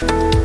Bye.